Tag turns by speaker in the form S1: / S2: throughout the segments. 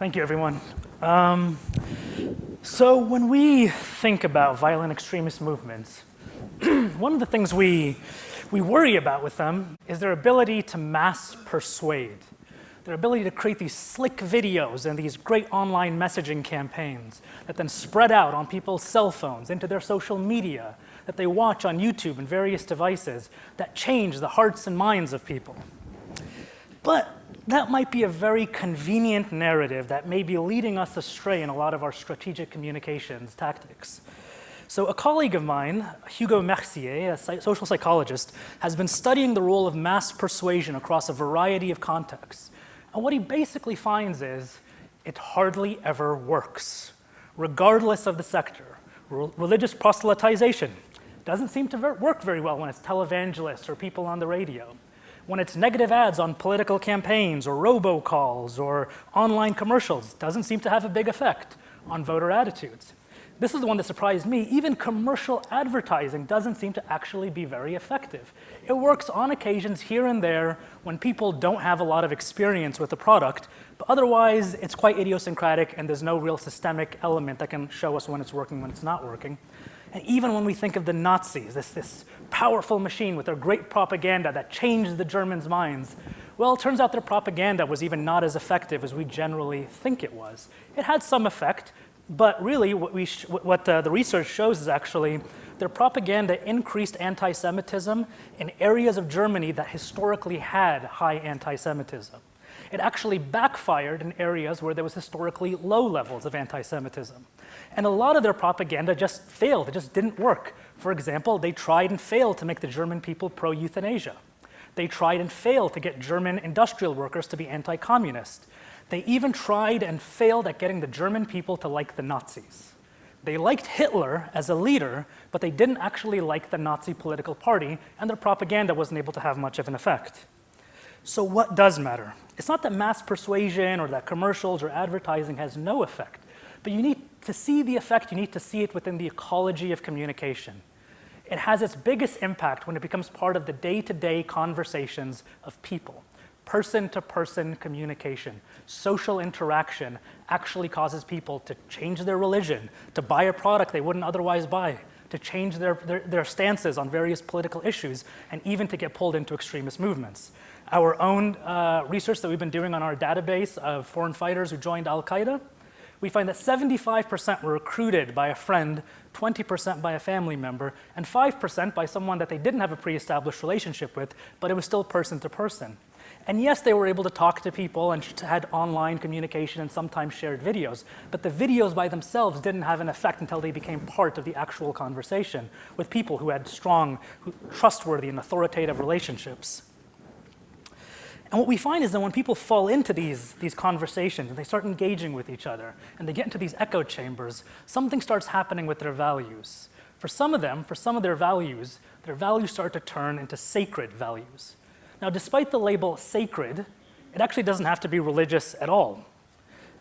S1: Thank you, everyone. Um, so when we think about violent extremist movements, one of the things we, we worry about with them is their ability to mass persuade, their ability to create these slick videos and these great online messaging campaigns that then spread out on people's cell phones, into their social media, that they watch on YouTube and various devices that change the hearts and minds of people. But that might be a very convenient narrative that may be leading us astray in a lot of our strategic communications tactics. So a colleague of mine, Hugo Mercier, a social psychologist, has been studying the role of mass persuasion across a variety of contexts. And what he basically finds is it hardly ever works, regardless of the sector. religious proselytization doesn't seem to work very well when it's televangelists or people on the radio when it's negative ads on political campaigns or robocalls or online commercials, doesn't seem to have a big effect on voter attitudes. This is the one that surprised me. Even commercial advertising doesn't seem to actually be very effective. It works on occasions here and there when people don't have a lot of experience with the product, but otherwise it's quite idiosyncratic and there's no real systemic element that can show us when it's working, when it's not working. And even when we think of the Nazis, this, this powerful machine with their great propaganda that changed the Germans' minds, well, it turns out their propaganda was even not as effective as we generally think it was. It had some effect, but really what, we what the research shows is actually their propaganda increased anti-Semitism in areas of Germany that historically had high anti-Semitism. It actually backfired in areas where there was historically low levels of anti-Semitism. And a lot of their propaganda just failed, it just didn't work. For example, they tried and failed to make the German people pro-euthanasia. They tried and failed to get German industrial workers to be anti-communist. They even tried and failed at getting the German people to like the Nazis. They liked Hitler as a leader, but they didn't actually like the Nazi political party, and their propaganda wasn't able to have much of an effect. So what does matter? It's not that mass persuasion or that commercials or advertising has no effect. But you need to see the effect, you need to see it within the ecology of communication. It has its biggest impact when it becomes part of the day-to-day -day conversations of people. Person-to-person -person communication, social interaction actually causes people to change their religion, to buy a product they wouldn't otherwise buy, to change their, their, their stances on various political issues, and even to get pulled into extremist movements. Our own uh, research that we've been doing on our database of foreign fighters who joined Al-Qaeda, we find that 75% were recruited by a friend, 20% by a family member, and 5% by someone that they didn't have a pre-established relationship with, but it was still person to person. And yes, they were able to talk to people and had online communication and sometimes shared videos, but the videos by themselves didn't have an effect until they became part of the actual conversation with people who had strong, trustworthy, and authoritative relationships. And what we find is that when people fall into these, these conversations and they start engaging with each other and they get into these echo chambers, something starts happening with their values. For some of them, for some of their values, their values start to turn into sacred values. Now, despite the label sacred, it actually doesn't have to be religious at all.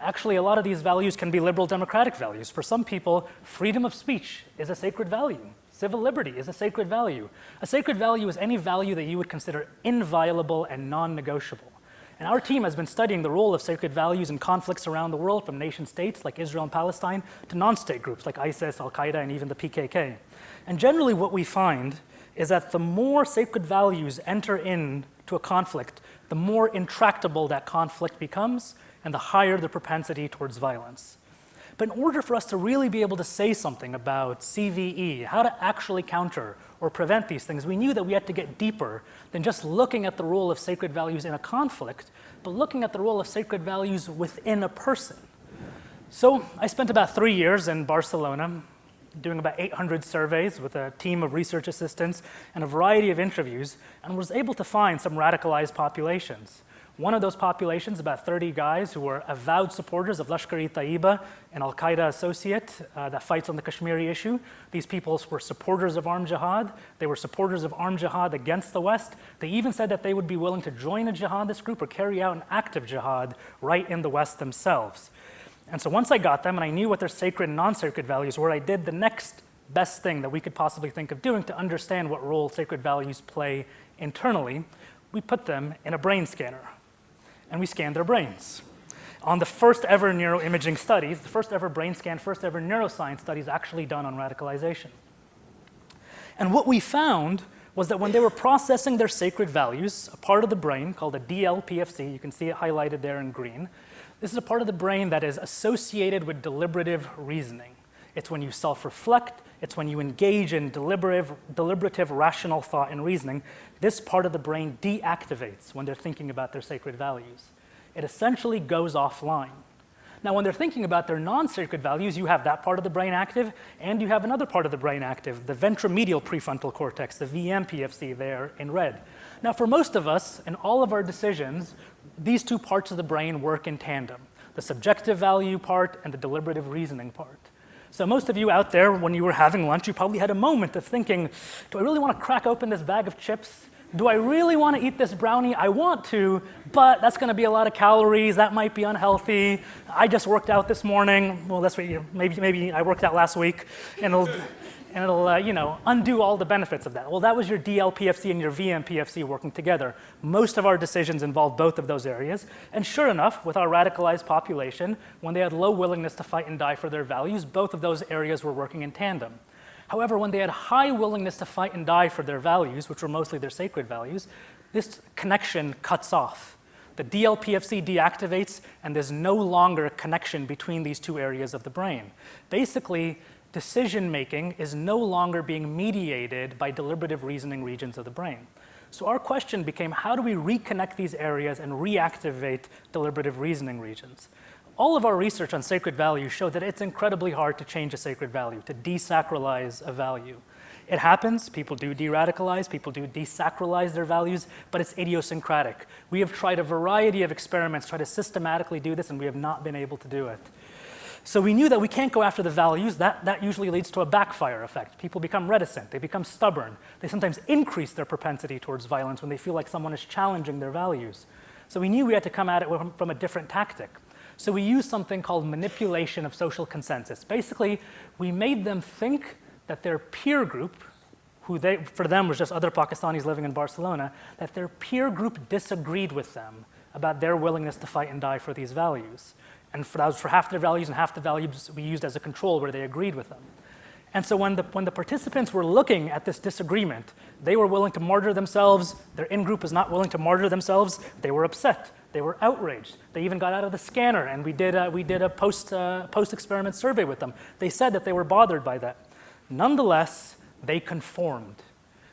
S1: Actually, a lot of these values can be liberal democratic values. For some people, freedom of speech is a sacred value. Civil liberty is a sacred value. A sacred value is any value that you would consider inviolable and non-negotiable. And our team has been studying the role of sacred values in conflicts around the world from nation states like Israel and Palestine to non-state groups like ISIS, Al-Qaeda, and even the PKK. And generally what we find is that the more sacred values enter into a conflict, the more intractable that conflict becomes and the higher the propensity towards violence. But in order for us to really be able to say something about CVE, how to actually counter or prevent these things, we knew that we had to get deeper than just looking at the role of sacred values in a conflict, but looking at the role of sacred values within a person. So I spent about three years in Barcelona doing about 800 surveys with a team of research assistants and a variety of interviews and was able to find some radicalized populations. One of those populations, about 30 guys who were avowed supporters of Lashkar-e-Taiba, an al-Qaeda associate uh, that fights on the Kashmiri issue. These people were supporters of armed jihad. They were supporters of armed jihad against the West. They even said that they would be willing to join a jihadist group or carry out an active jihad right in the West themselves. And so once I got them and I knew what their sacred and non-sacred values were, I did the next best thing that we could possibly think of doing to understand what role sacred values play internally. We put them in a brain scanner and we scanned their brains. on the first ever neuroimaging studies, the first ever brain scan, first ever neuroscience studies actually done on radicalization. And what we found was that when they were processing their sacred values, a part of the brain called a DLPFC, you can see it highlighted there in green, this is a part of the brain that is associated with deliberative reasoning. It's when you self-reflect, it's when you engage in deliberative, deliberative rational thought and reasoning. This part of the brain deactivates when they're thinking about their sacred values. It essentially goes offline. Now, when they're thinking about their non-sacred values, you have that part of the brain active, and you have another part of the brain active, the ventromedial prefrontal cortex, the VMPFC there in red. Now, for most of us, in all of our decisions, these two parts of the brain work in tandem, the subjective value part and the deliberative reasoning part. So most of you out there, when you were having lunch, you probably had a moment of thinking, do I really want to crack open this bag of chips? Do I really want to eat this brownie? I want to, but that's going to be a lot of calories. That might be unhealthy. I just worked out this morning. Well, that's what you, maybe, maybe I worked out last week, and it'll, and it'll uh, you know, undo all the benefits of that. Well, that was your DLPFC and your VMPFC working together. Most of our decisions involve both of those areas. And sure enough, with our radicalized population, when they had low willingness to fight and die for their values, both of those areas were working in tandem. However, when they had high willingness to fight and die for their values, which were mostly their sacred values, this connection cuts off. The DLPFC deactivates, and there's no longer a connection between these two areas of the brain. Basically, decision making is no longer being mediated by deliberative reasoning regions of the brain. So our question became how do we reconnect these areas and reactivate deliberative reasoning regions? All of our research on sacred values showed that it's incredibly hard to change a sacred value, to desacralize a value. It happens, people do de-radicalize, people do desacralize their values, but it's idiosyncratic. We have tried a variety of experiments, try to systematically do this, and we have not been able to do it. So we knew that we can't go after the values. That, that usually leads to a backfire effect. People become reticent. They become stubborn. They sometimes increase their propensity towards violence when they feel like someone is challenging their values. So we knew we had to come at it from a different tactic. So we used something called manipulation of social consensus. Basically, we made them think that their peer group, who they, for them was just other Pakistanis living in Barcelona, that their peer group disagreed with them about their willingness to fight and die for these values. And for, that was for half their values and half the values we used as a control where they agreed with them. And so when the, when the participants were looking at this disagreement, they were willing to martyr themselves, their in-group was not willing to martyr themselves, they were upset, they were outraged. They even got out of the scanner and we did a, we did a post, uh, post-experiment survey with them. They said that they were bothered by that. Nonetheless, they conformed.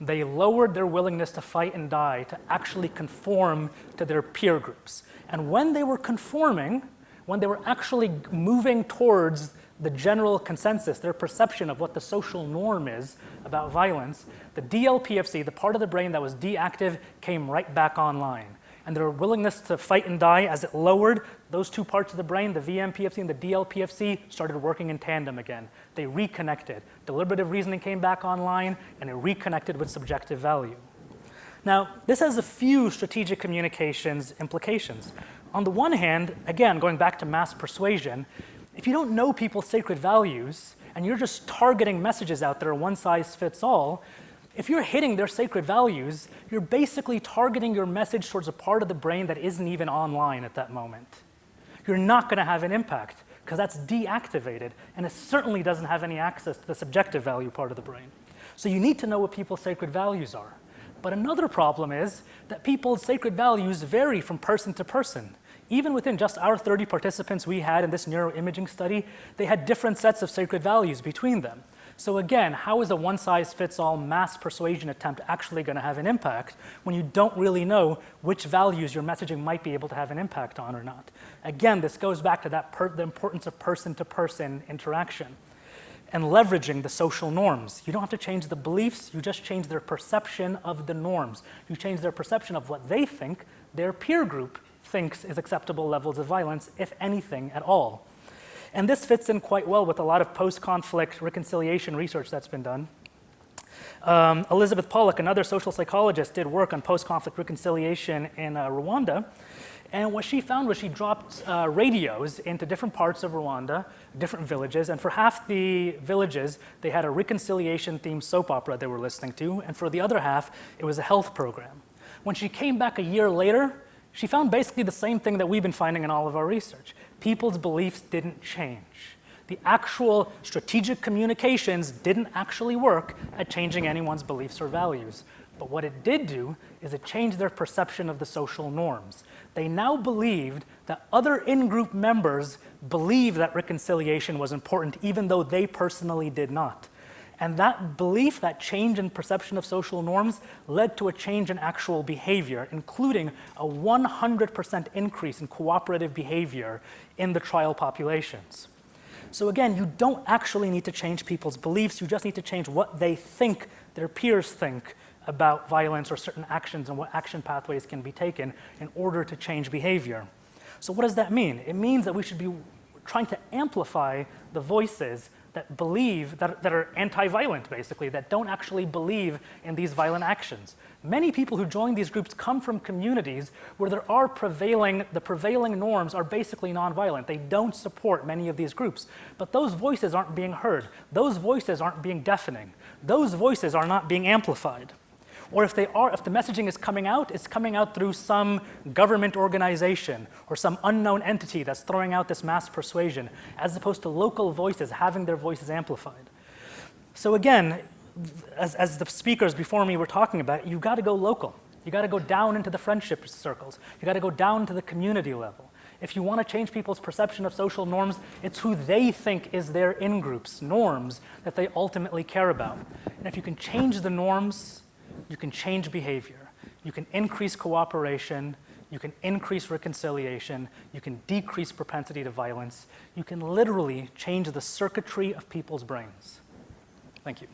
S1: They lowered their willingness to fight and die to actually conform to their peer groups. And when they were conforming, when they were actually moving towards the general consensus, their perception of what the social norm is about violence, the DLPFC, the part of the brain that was deactive, came right back online. And their willingness to fight and die, as it lowered, those two parts of the brain, the VMPFC and the DLPFC, started working in tandem again. They reconnected. Deliberative reasoning came back online, and it reconnected with subjective value. Now, this has a few strategic communications implications. On the one hand, again, going back to mass persuasion, if you don't know people's sacred values and you're just targeting messages out there, one size fits all, if you're hitting their sacred values, you're basically targeting your message towards a part of the brain that isn't even online at that moment. You're not going to have an impact because that's deactivated and it certainly doesn't have any access to the subjective value part of the brain. So you need to know what people's sacred values are. But another problem is that people's sacred values vary from person to person even within just our 30 participants we had in this neuroimaging study, they had different sets of sacred values between them. So again, how is a one-size-fits-all mass persuasion attempt actually going to have an impact when you don't really know which values your messaging might be able to have an impact on or not? Again, this goes back to that the importance of person-to-person -person interaction and leveraging the social norms. You don't have to change the beliefs, you just change their perception of the norms. You change their perception of what they think their peer group thinks is acceptable levels of violence, if anything at all. And this fits in quite well with a lot of post-conflict reconciliation research that's been done. Um, Elizabeth Paluck, another social psychologist, did work on post-conflict reconciliation in uh, Rwanda. And what she found was she dropped uh, radios into different parts of Rwanda, different villages, and for half the villages, they had a reconciliation-themed soap opera they were listening to, and for the other half, it was a health program. When she came back a year later, she found basically the same thing that we've been finding in all of our research. People's beliefs didn't change. The actual strategic communications didn't actually work at changing anyone's beliefs or values. But what it did do is it changed their perception of the social norms. They now believed that other in-group members believed that reconciliation was important even though they personally did not. And that belief, that change in perception of social norms led to a change in actual behavior, including a 100% increase in cooperative behavior in the trial populations. So again, you don't actually need to change people's beliefs, you just need to change what they think their peers think about violence or certain actions and what action pathways can be taken in order to change behavior. So what does that mean? It means that we should be trying to amplify the voices that believe, that, that are anti-violent basically, that don't actually believe in these violent actions. Many people who join these groups come from communities where there are prevailing, the prevailing norms are basically nonviolent. They don't support many of these groups. But those voices aren't being heard. Those voices aren't being deafening. Those voices are not being amplified. Or if they are, if the messaging is coming out, it's coming out through some government organization or some unknown entity that's throwing out this mass persuasion, as opposed to local voices having their voices amplified. So again, as, as the speakers before me were talking about, you've got to go local. You got to go down into the friendship circles. You got to go down to the community level. If you want to change people's perception of social norms, it's who they think is their in-groups, norms, that they ultimately care about. And if you can change the norms, you can change behavior. You can increase cooperation. You can increase reconciliation. You can decrease propensity to violence. You can literally change the circuitry of people's brains. Thank you.